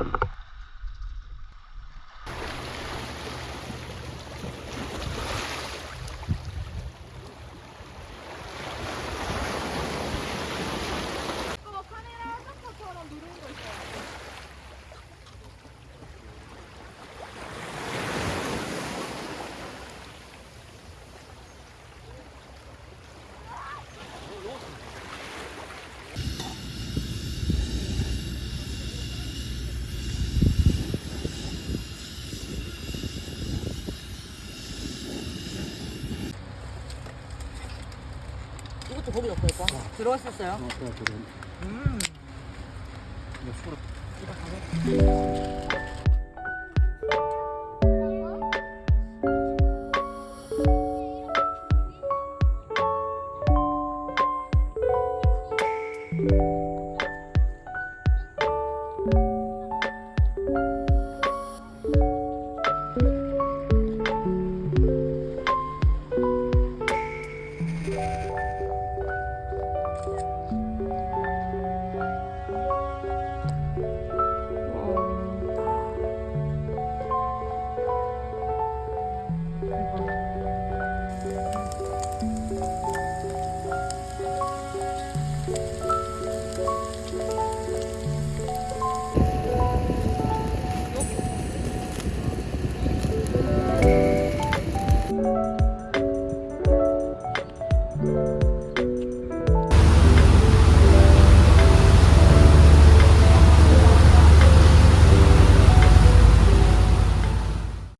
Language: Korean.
happened. 이것도 고기 넣고 오빠. 들어갔었어요. 음. 이거 Música